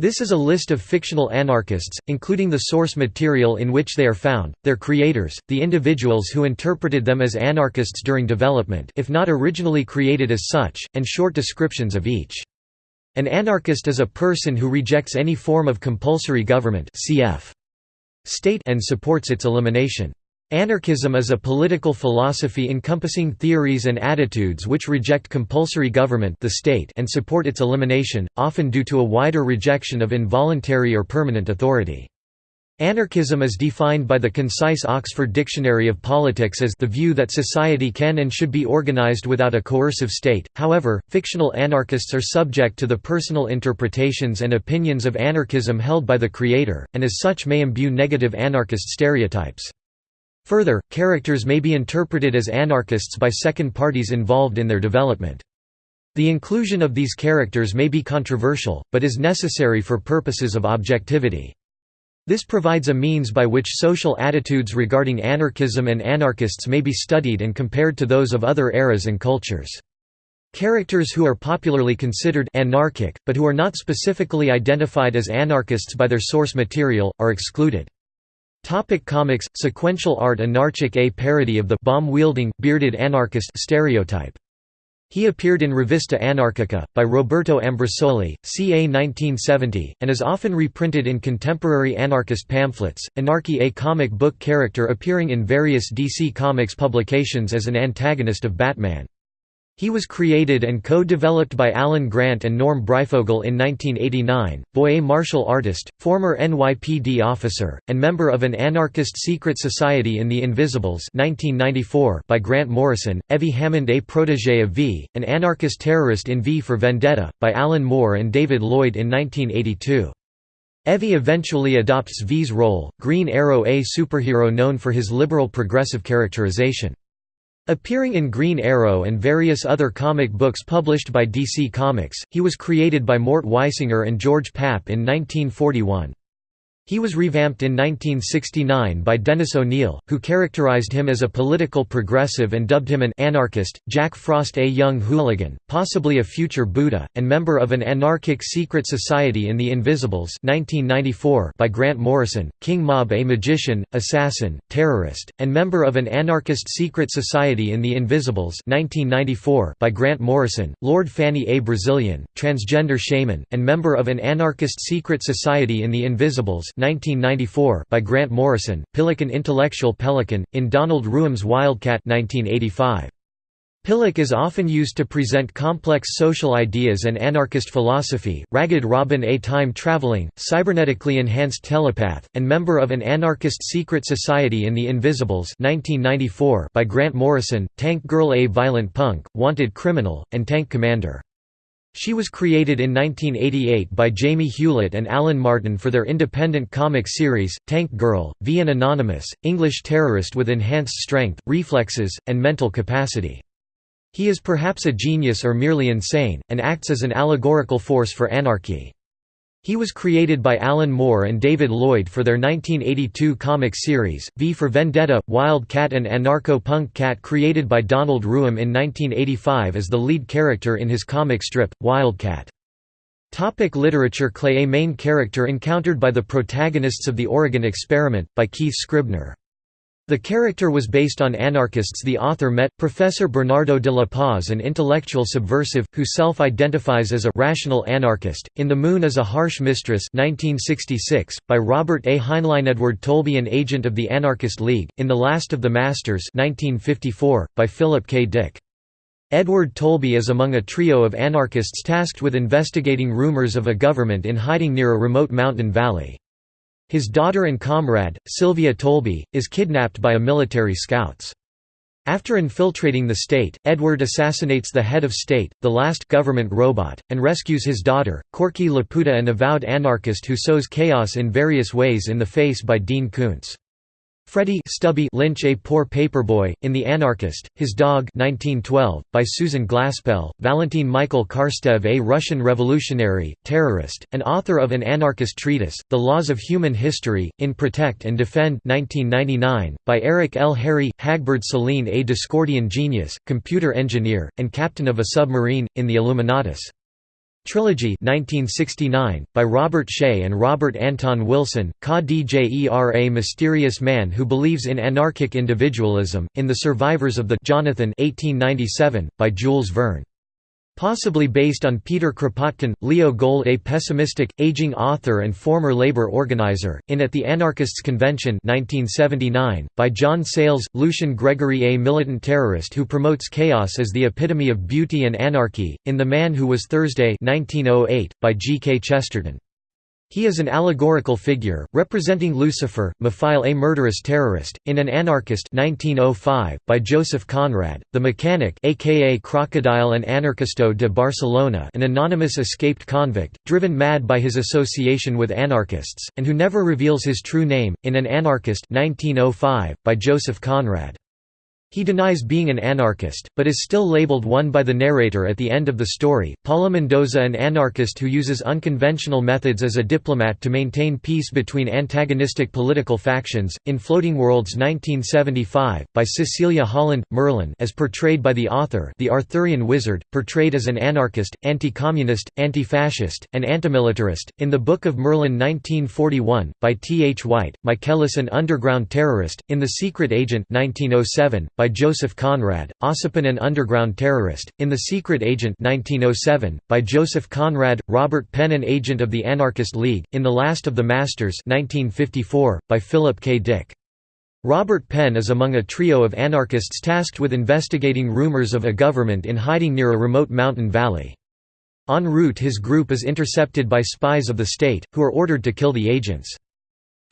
This is a list of fictional anarchists, including the source material in which they are found, their creators, the individuals who interpreted them as anarchists during development if not originally created as such, and short descriptions of each. An anarchist is a person who rejects any form of compulsory government cf. state and supports its elimination. Anarchism is a political philosophy encompassing theories and attitudes which reject compulsory government the state and support its elimination, often due to a wider rejection of involuntary or permanent authority. Anarchism is defined by the concise Oxford Dictionary of Politics as the view that society can and should be organized without a coercive state. However, fictional anarchists are subject to the personal interpretations and opinions of anarchism held by the creator, and as such may imbue negative anarchist stereotypes. Further, characters may be interpreted as anarchists by second parties involved in their development. The inclusion of these characters may be controversial, but is necessary for purposes of objectivity. This provides a means by which social attitudes regarding anarchism and anarchists may be studied and compared to those of other eras and cultures. Characters who are popularly considered anarchic, but who are not specifically identified as anarchists by their source material, are excluded. Topic comics Sequential art Anarchic a parody of the bomb-wielding, bearded anarchist stereotype. He appeared in Rivista Anarchica, by Roberto Ambrosoli, ca 1970, and is often reprinted in contemporary anarchist pamphlets. Anarchy a comic book character appearing in various DC Comics publications as an antagonist of Batman. He was created and co-developed by Alan Grant and Norm Breyfogle in 1989, boy a martial artist, former NYPD officer, and member of an anarchist secret society in The Invisibles 1994 by Grant Morrison, Evie Hammond a protégé of V, an anarchist terrorist in V for Vendetta, by Alan Moore and David Lloyd in 1982. Evie eventually adopts V's role, Green Arrow a superhero known for his liberal progressive characterization. Appearing in Green Arrow and various other comic books published by DC Comics, he was created by Mort Weisinger and George Papp in 1941. He was revamped in 1969 by Dennis O'Neil, who characterized him as a political progressive and dubbed him an anarchist. Jack Frost, a young hooligan, possibly a future Buddha, and member of an anarchic secret society in The Invisibles (1994) by Grant Morrison. King Mob, a magician, assassin, terrorist, and member of an anarchist secret society in The Invisibles (1994) by Grant Morrison. Lord Fanny, a Brazilian, transgender shaman, and member of an anarchist secret society in The Invisibles 1994 by Grant Morrison, Pillick intellectual pelican, in Donald Rooum's Wildcat 1985. Pillick is often used to present complex social ideas and anarchist philosophy. Ragged Robin, a time traveling, cybernetically enhanced telepath, and member of an anarchist secret society in The Invisibles 1994 by Grant Morrison, Tank Girl, a violent punk, wanted criminal, and tank commander. She was created in 1988 by Jamie Hewlett and Alan Martin for their independent comic series, Tank Girl, V an anonymous, English terrorist with enhanced strength, reflexes, and mental capacity. He is perhaps a genius or merely insane, and acts as an allegorical force for anarchy. He was created by Alan Moore and David Lloyd for their 1982 comic series, V for Vendetta, Wildcat and Anarcho-Punk Cat created by Donald Rooum in 1985 as the lead character in his comic strip, Wildcat. Topic literature Clay A main character encountered by the protagonists of The Oregon Experiment, by Keith Scribner. The character was based on anarchists the author met, Professor Bernardo de la Paz an intellectual subversive, who self-identifies as a «rational anarchist», in The Moon is a Harsh Mistress 1966, by Robert A. Heinlein Edward Tolby an agent of the Anarchist League, in The Last of the Masters 1954, by Philip K. Dick. Edward Tolby is among a trio of anarchists tasked with investigating rumors of a government in hiding near a remote mountain valley. His daughter and comrade, Sylvia Tolby, is kidnapped by a military scouts. After infiltrating the state, Edward assassinates the head of state, the last government robot, and rescues his daughter, Corky Laputa an avowed anarchist who sows chaos in various ways in the face by Dean Koontz. Freddie Stubby Lynch A Poor Paperboy, in The Anarchist, His Dog 1912, by Susan Glaspell, Valentin Michael Karstev a Russian revolutionary, terrorist, and author of an anarchist treatise, The Laws of Human History, in Protect and Defend 1999, by Eric L. Harry, Hagbard Celine a Discordian genius, computer engineer, and captain of a submarine, in The Illuminatus. Trilogy 1969, by Robert Shea and Robert Anton Wilson, Ka Djera Mysterious Man Who Believes in Anarchic Individualism, in The Survivors of the Jonathan 1897, by Jules Verne. Possibly based on Peter Kropotkin, Leo Gold a pessimistic, aging author and former labor organizer, in At the Anarchists' Convention 1979, by John Sayles, Lucian Gregory a militant terrorist who promotes chaos as the epitome of beauty and anarchy, in The Man Who Was Thursday 1908, by G. K. Chesterton. He is an allegorical figure, representing Lucifer, Miphile a murderous terrorist, in An Anarchist 1905, by Joseph Conrad, the mechanic aka Crocodile and Anarchisto de Barcelona an anonymous escaped convict, driven mad by his association with anarchists, and who never reveals his true name, in An Anarchist 1905, by Joseph Conrad. He denies being an anarchist, but is still labeled one by the narrator at the end of the story. Paula Mendoza, an anarchist who uses unconventional methods as a diplomat to maintain peace between antagonistic political factions, in Floating Worlds 1975, by Cecilia Holland, Merlin as portrayed by the author the Arthurian wizard, portrayed as an anarchist, anti-communist, anti-fascist, and antimilitarist, in the Book of Merlin 1941, by T. H. White, Michaelis an underground terrorist, in The Secret Agent 1907, by Joseph Conrad, Ossipon an underground terrorist, in The Secret Agent 1907, by Joseph Conrad, Robert Penn an agent of the Anarchist League, in The Last of the Masters 1954, by Philip K. Dick. Robert Penn is among a trio of anarchists tasked with investigating rumors of a government in hiding near a remote mountain valley. En route his group is intercepted by spies of the state, who are ordered to kill the agents.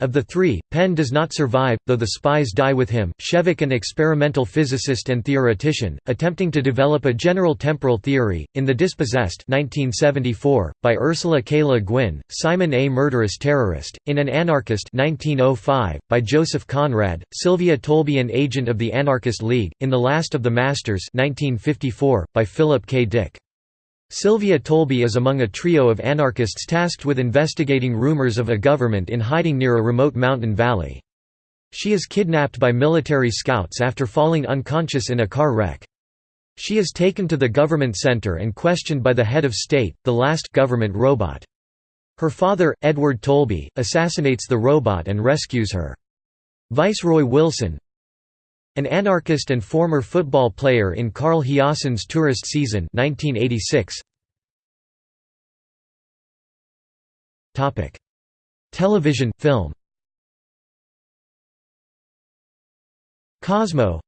Of the three, Penn does not survive, though the spies die with him. Shevek, an experimental physicist and theoretician, attempting to develop a general temporal theory, in The Dispossessed 1974, by Ursula K. Le Guin, Simon A. Murderous Terrorist, in An Anarchist 1905, by Joseph Conrad, Sylvia Tolby an agent of the Anarchist League, in The Last of the Masters 1954, by Philip K. Dick. Sylvia Tolby is among a trio of anarchists tasked with investigating rumors of a government in hiding near a remote mountain valley. She is kidnapped by military scouts after falling unconscious in a car wreck. She is taken to the government center and questioned by the head of state, the last government robot. Her father, Edward Tolby, assassinates the robot and rescues her. Viceroy Wilson, an anarchist and former football player in Carl Hiaasen's Tourist Season 1986. Topic: Television film. Cosmo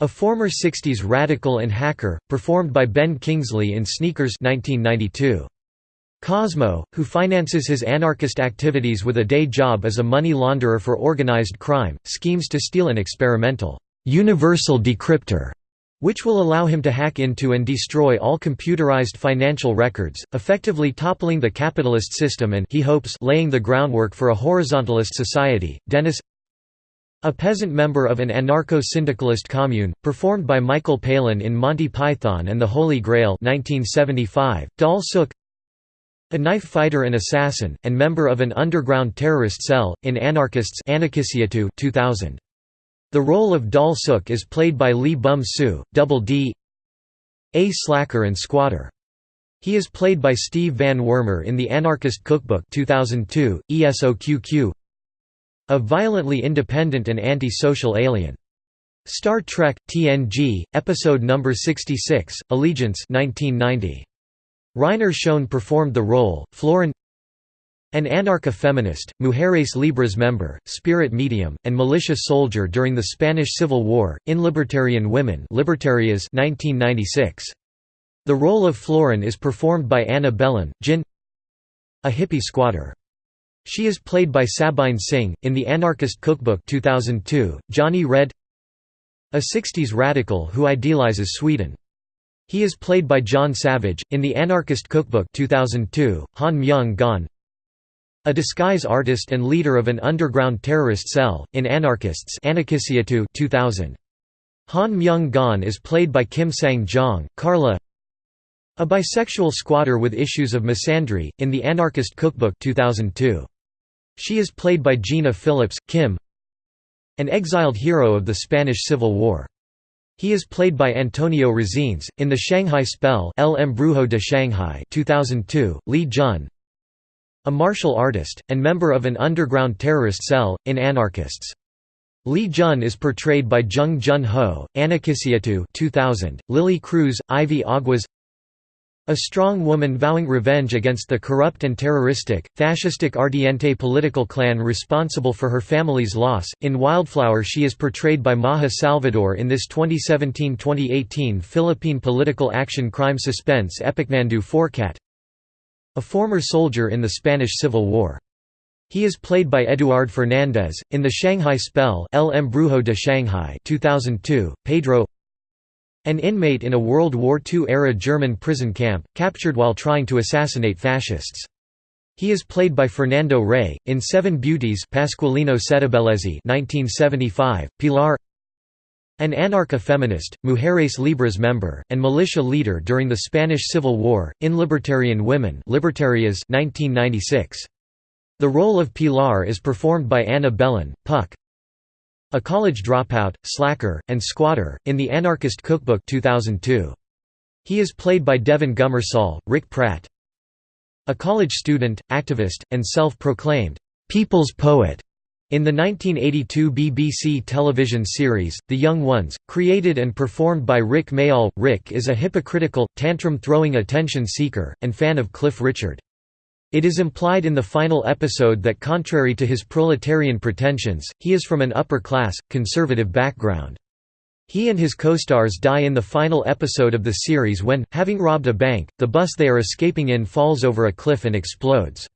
A former 60s radical and hacker, performed by Ben Kingsley in Sneakers 1992. Cosmo, who finances his anarchist activities with a day job as a money launderer for organized crime, schemes to steal an experimental, universal decryptor, which will allow him to hack into and destroy all computerized financial records, effectively toppling the capitalist system and he hopes laying the groundwork for a horizontalist society. Dennis a peasant member of an anarcho-syndicalist commune, performed by Michael Palin in Monty Python and the Holy Grail 1975, Dal Sook a knife fighter and assassin, and member of an underground terrorist cell, in Anarchists 2000. The role of Dal Suk is played by Lee Bum Soo, Double D A slacker and squatter. He is played by Steve Van Wormer in The Anarchist Cookbook 2002, ESOQQ A violently independent and anti-social alien. Star Trek, TNG, Episode No. 66, Allegiance 1990. Rainer Schoen performed the role, Florin an anarcha-feminist, Mujeres Libres member, spirit medium, and militia soldier during the Spanish Civil War, in Libertarian Women Libertarias 1996. The role of Florin is performed by Ana Belén, Jin a hippie squatter. She is played by Sabine Singh, in The Anarchist Cookbook 2002, Johnny Red a 60s radical who idealizes Sweden. He is played by John Savage, in The Anarchist Cookbook 2002, Han Myung-gon A disguise artist and leader of an underground terrorist cell, in Anarchists 2000. Han Myung-gon is played by Kim Sang-jong, Carla A bisexual squatter with issues of misandry, in The Anarchist Cookbook 2002. She is played by Gina Phillips, Kim An exiled hero of the Spanish Civil War He is played by Antonio Resines. In The Shanghai Spell El Embrujo de Shanghai 2002, Li Jun A martial artist, and member of an underground terrorist cell, in Anarchists. Li Jun is portrayed by Jung Jun Ho, Anakisiatu 2000, Lily Cruz, Ivy Aguas a strong woman vowing revenge against the corrupt and terroristic, fascistic Ardiente political clan responsible for her family's loss. In Wildflower, she is portrayed by Maja Salvador in this 2017 2018 Philippine political action crime suspense epic Nandu Forcat. A former soldier in the Spanish Civil War. He is played by Eduard Fernandez, in The Shanghai Spell El Embrujo de Shanghai 2002, Pedro an inmate in a World War II-era German prison camp, captured while trying to assassinate fascists. He is played by Fernando Rey, in Seven Beauties Pasqualino Settebellezze 1975, Pilar An anarcha-feminist, Mujeres Libres member, and militia leader during the Spanish Civil War, in Libertarian Women Libertarias 1996. The role of Pilar is performed by Ana Belén, Puck, a College Dropout, Slacker, and Squatter, in The Anarchist Cookbook 2002. He is played by Devon Gummersall, Rick Pratt. A college student, activist, and self-proclaimed, "'People's Poet' In the 1982 BBC television series, The Young Ones, created and performed by Rik Mayall, Rick is a hypocritical, tantrum-throwing attention seeker, and fan of Cliff Richard. It is implied in the final episode that contrary to his proletarian pretensions, he is from an upper-class, conservative background. He and his co-stars die in the final episode of the series when, having robbed a bank, the bus they are escaping in falls over a cliff and explodes.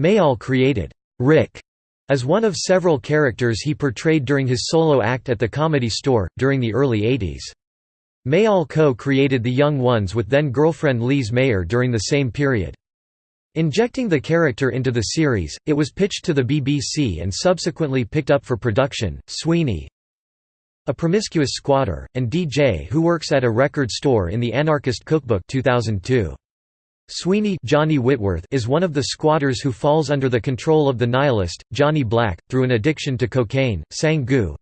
Mayall created Rick as one of several characters he portrayed during his solo act at the Comedy Store, during the early 80s. Mayall co-created The Young Ones with then-girlfriend Lise Mayer during the same period. Injecting the character into the series, it was pitched to the BBC and subsequently picked up for production. Sweeney, a promiscuous squatter, and DJ who works at a record store in the Anarchist Cookbook 2002. Sweeney Johnny Whitworth is one of the squatters who falls under the control of the nihilist, Johnny Black, through an addiction to cocaine. Sang Gu,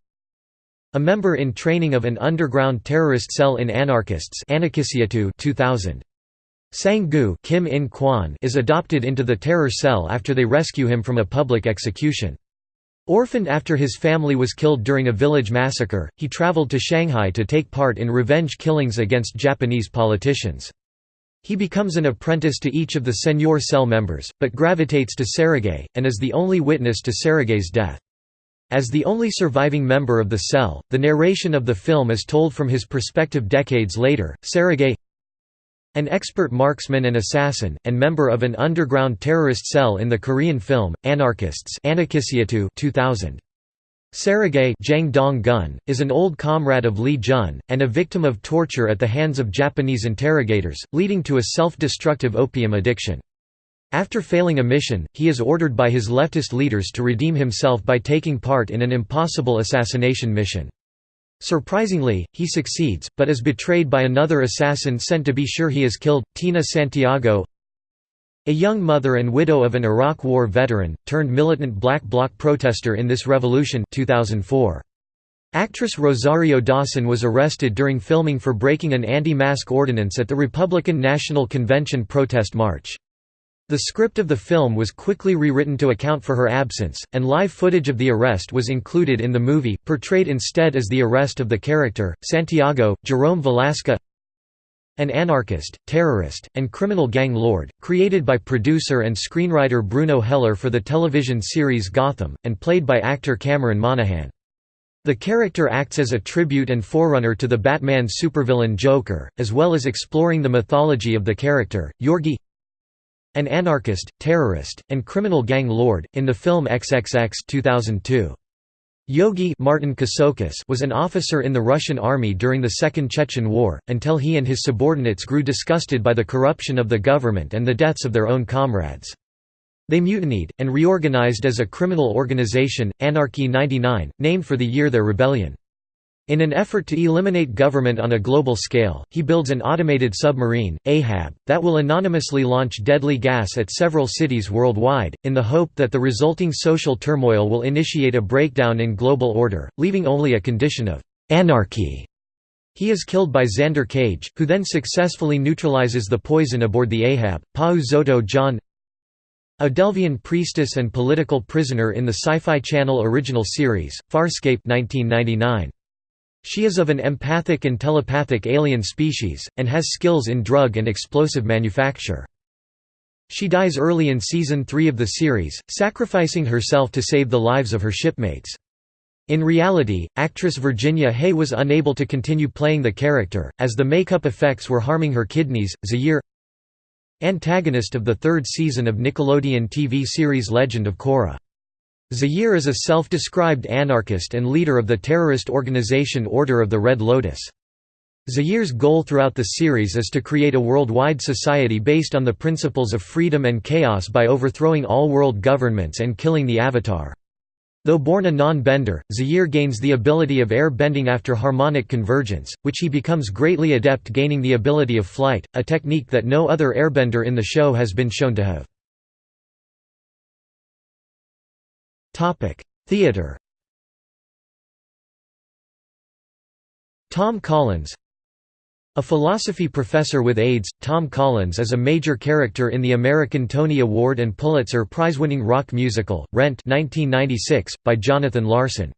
a member in training of an underground terrorist cell in Anarchists 2000. Sang-gu Kim In Kwan is adopted into the terror cell after they rescue him from a public execution. Orphaned after his family was killed during a village massacre, he traveled to Shanghai to take part in revenge killings against Japanese politicians. He becomes an apprentice to each of the Senor cell members, but gravitates to Sergei, and is the only witness to Sergei's death. As the only surviving member of the cell, the narration of the film is told from his perspective decades later. Sergei an expert marksman and assassin, and member of an underground terrorist cell in the Korean film, Anarchists 2000. Sergei Jang Dong Gun, is an old comrade of Lee Jun, and a victim of torture at the hands of Japanese interrogators, leading to a self-destructive opium addiction. After failing a mission, he is ordered by his leftist leaders to redeem himself by taking part in an impossible assassination mission. Surprisingly, he succeeds, but is betrayed by another assassin sent to be sure he is killed, Tina Santiago a young mother and widow of an Iraq War veteran, turned militant Black Bloc protester in this revolution 2004. Actress Rosario Dawson was arrested during filming for breaking an anti-mask ordinance at the Republican National Convention protest march. The script of the film was quickly rewritten to account for her absence, and live footage of the arrest was included in the movie, portrayed instead as the arrest of the character, Santiago, Jerome Valeska an anarchist, terrorist, and criminal gang lord, created by producer and screenwriter Bruno Heller for the television series Gotham, and played by actor Cameron Monaghan. The character acts as a tribute and forerunner to the Batman supervillain Joker, as well as exploring the mythology of the character. Yorgi an anarchist, terrorist, and criminal gang lord, in the film XXX 2002. Yorgi Martin was an officer in the Russian army during the Second Chechen War, until he and his subordinates grew disgusted by the corruption of the government and the deaths of their own comrades. They mutinied, and reorganized as a criminal organization, Anarchy 99, named for the year their rebellion. In an effort to eliminate government on a global scale, he builds an automated submarine, Ahab, that will anonymously launch deadly gas at several cities worldwide, in the hope that the resulting social turmoil will initiate a breakdown in global order, leaving only a condition of «anarchy» He is killed by Xander Cage, who then successfully neutralizes the poison aboard the Ahab. Pa'u Zotoh Zhaan A Delvian priestess and political prisoner in the Sci-Fi Channel original series, Farscape 1999. She is of an empathic and telepathic alien species, and has skills in drug and explosive manufacture. She dies early in Season 3 of the series, sacrificing herself to save the lives of her shipmates. In reality, actress Virginia Hay was unable to continue playing the character, as the makeup effects were harming her kidneys. Zaheer Antagonist of the third season of Nickelodeon TV series Legend of Korra. Zaheer is a self-described anarchist and leader of the terrorist organization Order of the Red Lotus. Zaheer's goal throughout the series is to create a worldwide society based on the principles of freedom and chaos by overthrowing all world governments and killing the Avatar. Though born a non-bender, Zaheer gains the ability of air bending after harmonic convergence, which he becomes greatly adept gaining the ability of flight, a technique that no other airbender in the show has been shown to have. Theater Tom Collins a philosophy professor with AIDS, Tom Collins is a major character in the American Tony Award and Pulitzer Prize-winning rock musical, Rent 1996, by Jonathan Larson.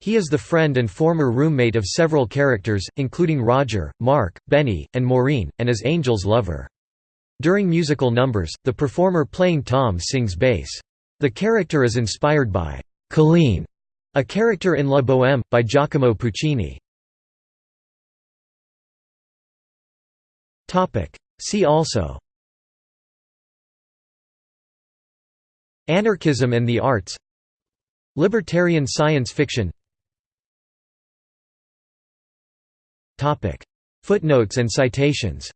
He is the friend and former roommate of several characters, including Roger, Mark, Benny, and Maureen, and is Angel's lover. During musical numbers, the performer playing Tom sings bass. The character is inspired by «Colline», a character in La Bohème, by Giacomo Puccini. See also Anarchism and the arts Libertarian science fiction Footnotes and citations